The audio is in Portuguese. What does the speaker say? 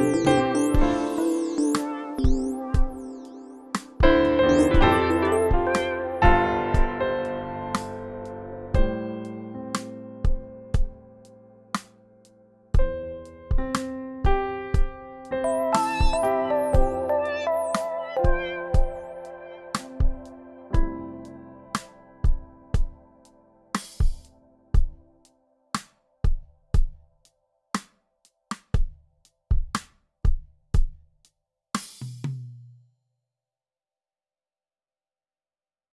Música